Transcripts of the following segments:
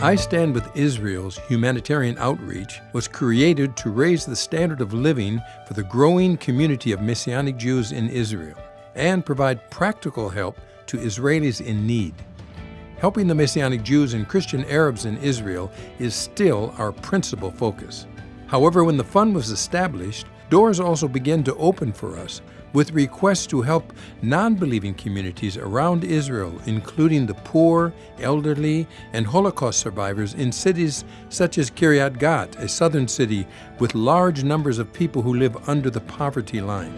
I Stand with Israel's humanitarian outreach was created to raise the standard of living for the growing community of Messianic Jews in Israel and provide practical help to Israelis in need. Helping the Messianic Jews and Christian Arabs in Israel is still our principal focus. However, when the fund was established, doors also began to open for us with requests to help non-believing communities around Israel, including the poor, elderly, and Holocaust survivors in cities such as Kiryat Gat, a southern city with large numbers of people who live under the poverty line.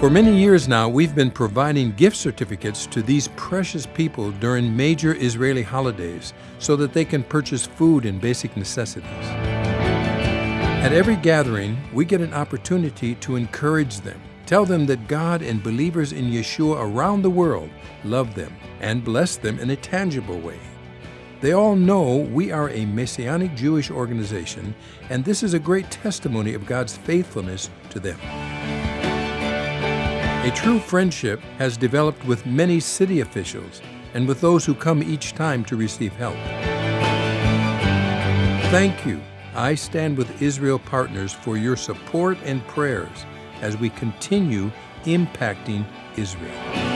For many years now, we've been providing gift certificates to these precious people during major Israeli holidays so that they can purchase food and basic necessities. At every gathering, we get an opportunity to encourage them, tell them that God and believers in Yeshua around the world love them and bless them in a tangible way. They all know we are a Messianic Jewish organization, and this is a great testimony of God's faithfulness to them. A true friendship has developed with many city officials and with those who come each time to receive help. Thank you I stand with Israel partners for your support and prayers as we continue impacting Israel.